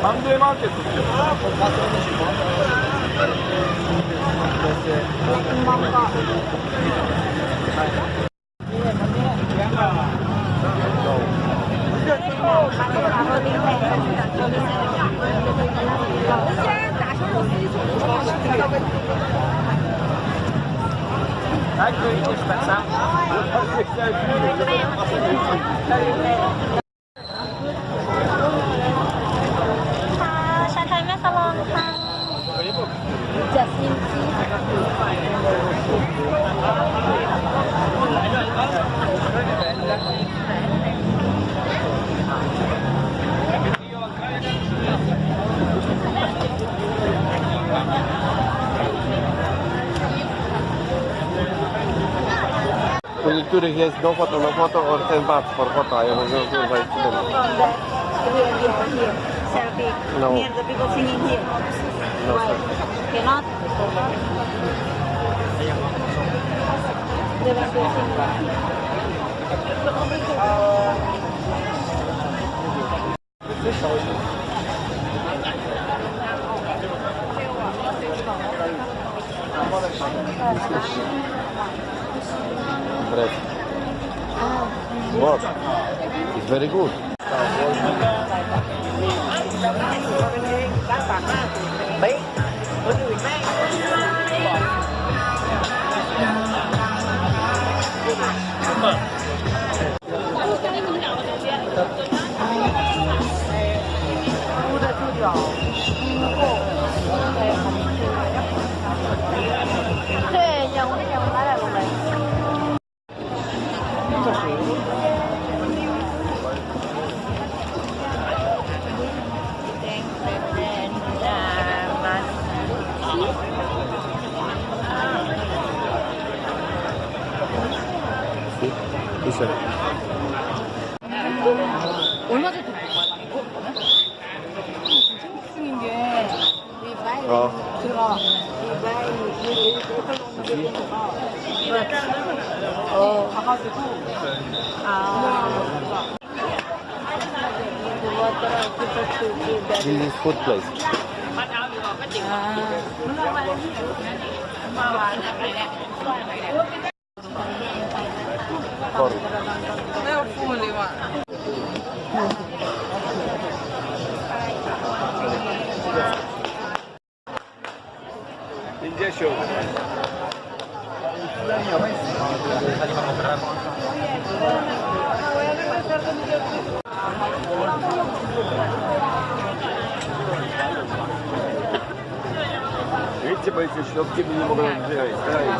サンデーマーケットって。ค่ะ So he has no photo, no photo, or 10 bucks for photo. Ja mówię, kurwa, jest No. No, Why? Cannot? Thank you. What? It's very good. corri. Leo Fuli va. Injection. Видите, бойцы, что в не могут взять.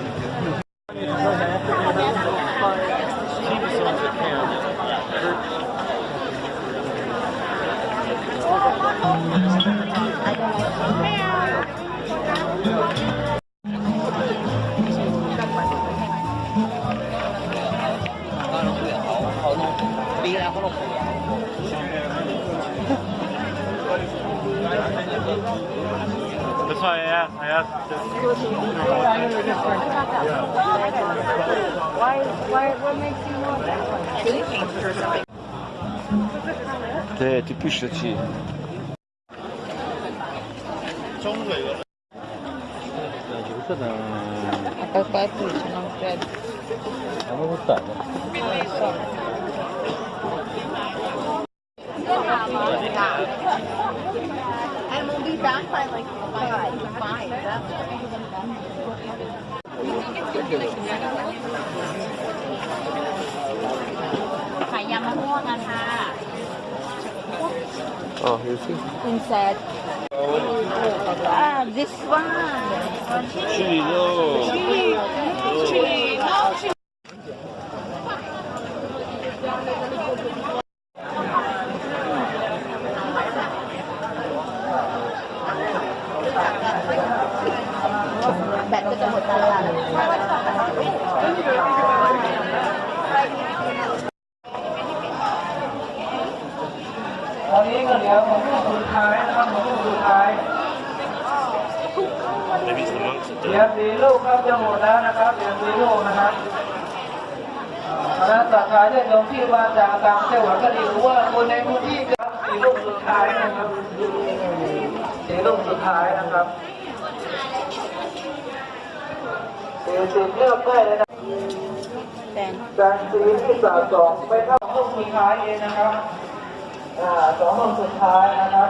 对，这必须去。Papai puxa, não pede. Eu não vou estar, né? insect. Oh, ah, this one. ท้ายนะครับสี่สิบเลือกได้เลยนะ Then การซื้อที่สะสมไปเข้าลูกสุดท้ายเองนะครับอ่าสองลูกสุดท้ายนะครับ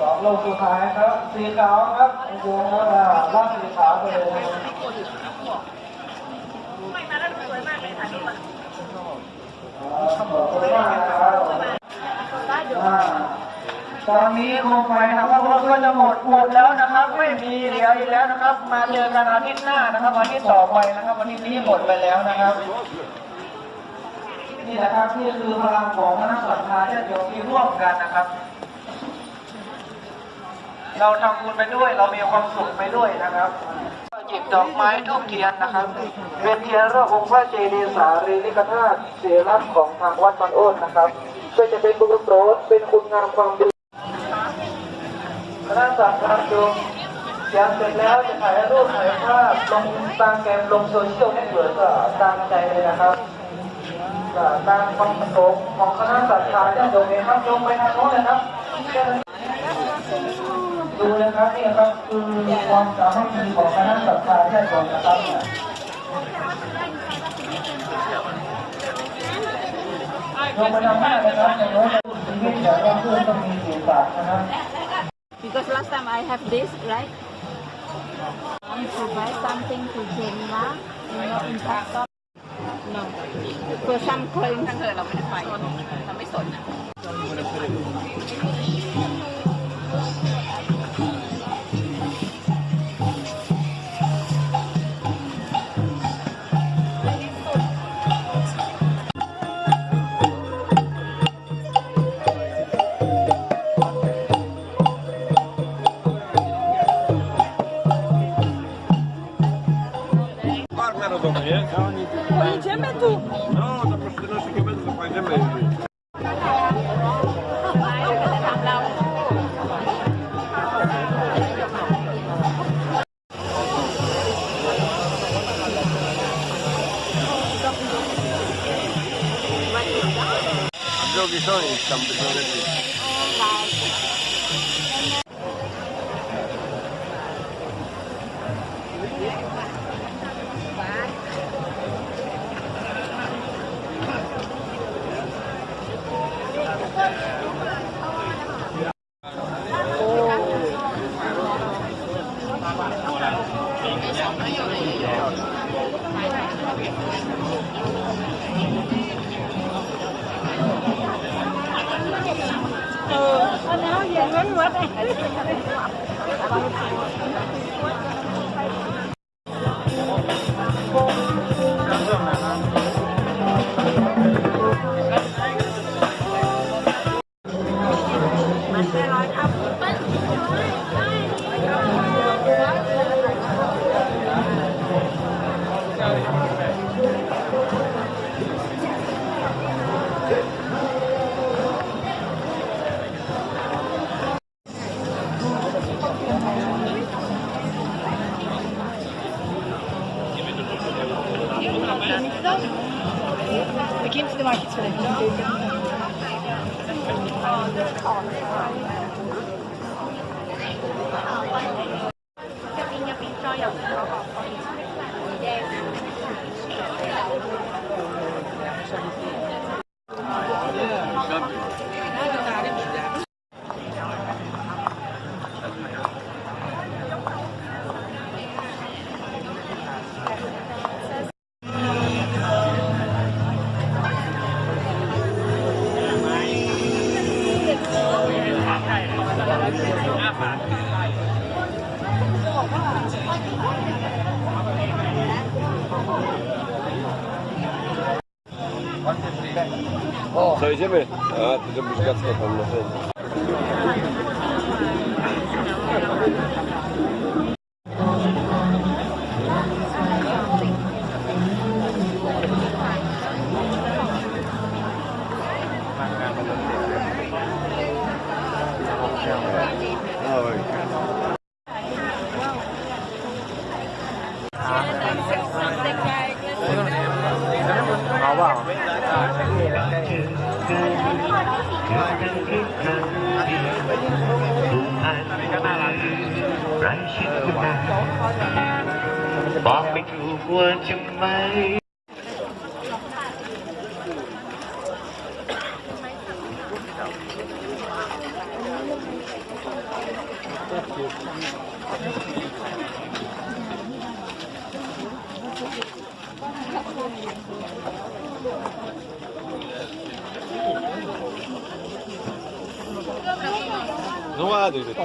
สองลูกสุดท้ายครับ สีขาวครับโอ้โหอ่าลากสีขาวไปเลยนะครับอ่าขอบคุณมากนะครับอ่า ตอนนี้โคมไฟนะครับรถก็จะหมดหมดแล้วนะครับ ไม่มีเหลืออีกแล้วนะครับ มาเจอกันอาทิตย์หน้านะครับอาทิตย์ต่อไปนะครับอาทิตย์นี้หมดไปแล้วนะครับ นี่นะครับนี่คือพลังของคณะสัตยาญาติโยมที่ร่วมกันนะครับ เราทำบุญไปด้วยเรามีความสุขไปด้วยนะครับหยิบดอกไม้ทูบเทียนนะครับเป็นเทียนรอบองค์พระเจดีย์สารีริกธาตุเสรักของทางวัดบางโอนนะครับก็จะเป็นบุญโปรดเป็นคุณงามความดี คณะสัตยาญาติโยมเขียนเสร็จแล้วจะถ่ายรูปถ่ายภาพลงตามแกมลงโซเชียลให้เกิดก็ตามใจเลยนะครับก็ตามความประสงค์ของคณะสัตยาญาติโยมเองครับลงไปทางโน้นนะครับ ดูนะครับนี่ครับคือความสามัคคีของคณะสัตยาญาติโยมนะครับลงไปทำหน้านะครับอย่างน้อยจะพูดชีวิตองว่าเพื่อนต้องมีเสียงปากนะครับ because last time I have this, right? Want to buy something to Jenna, you know, in Pakistan. No. For some coin ทั้งเธอเราไม่ได้ไปเราไม่สน 我以前没读。Ja, to żebyś gacka tam Oh, okay. No ładuj ty to.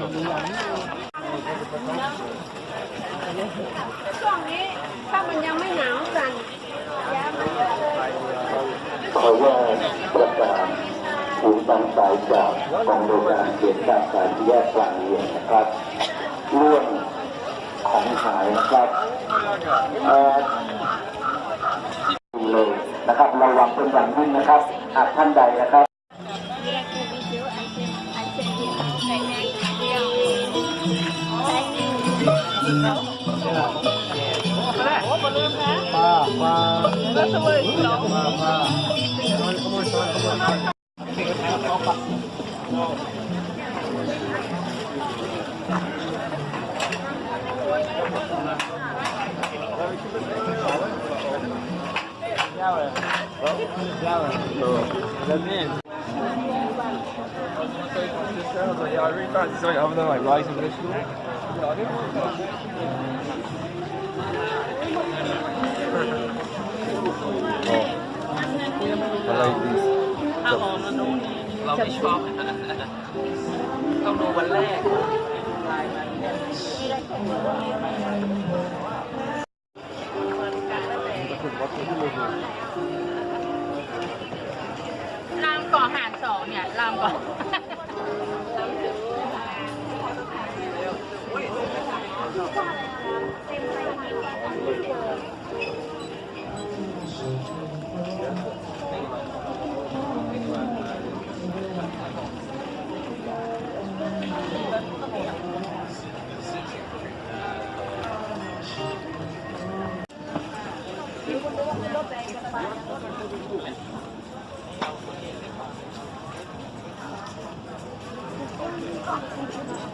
ช่วงนี้ถ้ามันยังไม่หนาวสั่นขอแยกประกาศศูนย์บางสายจากกองโดยการเขตการสายแยกกลางเรียนนะครับเรื่องของหายนะครับเอ่อเลยนะครับระวังเป็นอย่างยิ่งนะครับหากท่านใดนะครับ Y'all really started to say other than like rising this school? Like this. เราไม่ชอบต้องดูวันแรก 아, 감사합니다.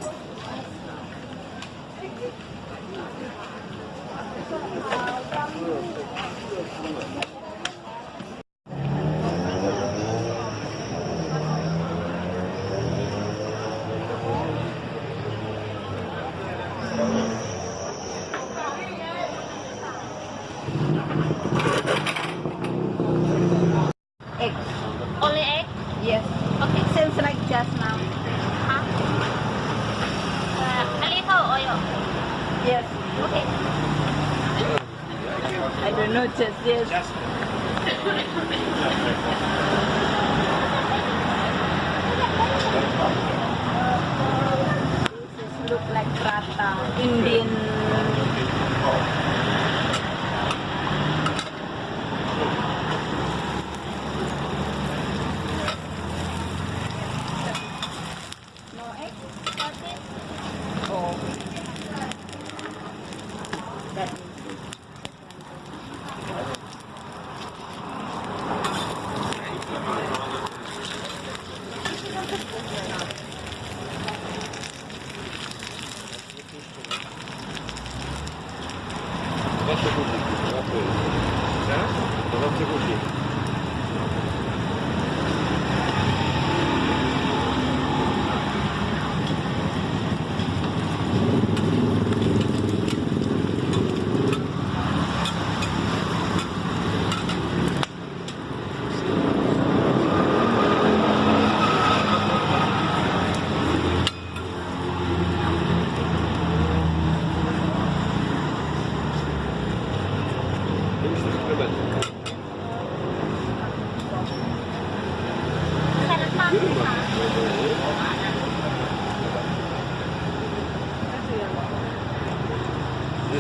Justice, yes. Look like Rata, Indian все купить. Да? Потом все купить.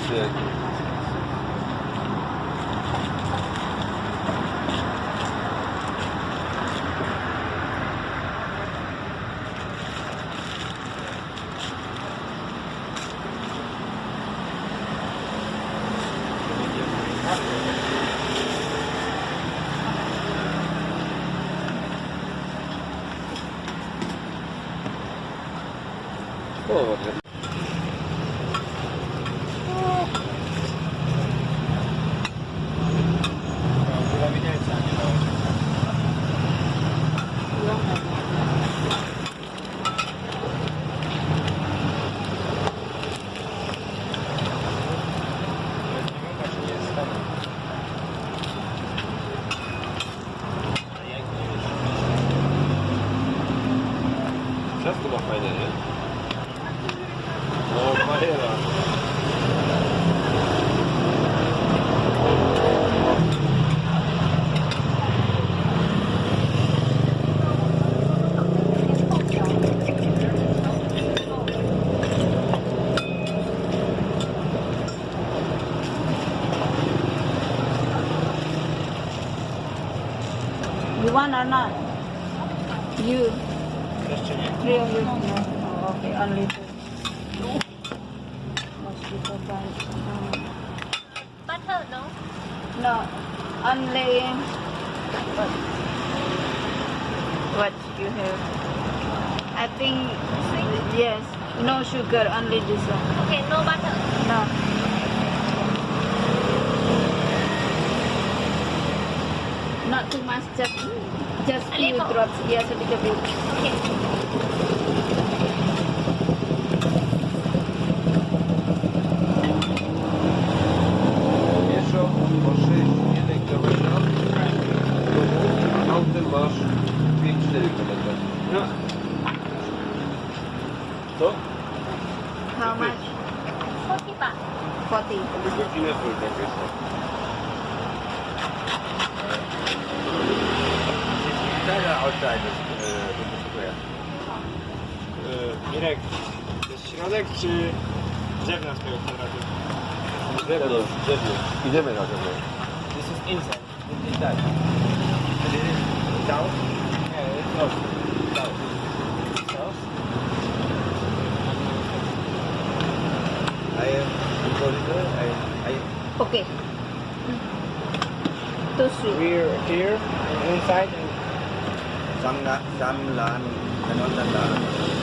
shit. You want or not? You. Jeszcze. Three of you? No. Oh, okay, only two. Mosquito bites. Um, Butter, no? no, only. What? What you have? I think. Yes. No sugar, only this one. Okay, no butter. No. you must just few drops ya sedikit. Oke. Okay. Idziemy. This is inside. This is that. This is down. Yeah, it's not Down. South. I am in corridor. I, I... Okay. Too sweet. We're here, inside. Samla, Samlan, Samlan, Samlan.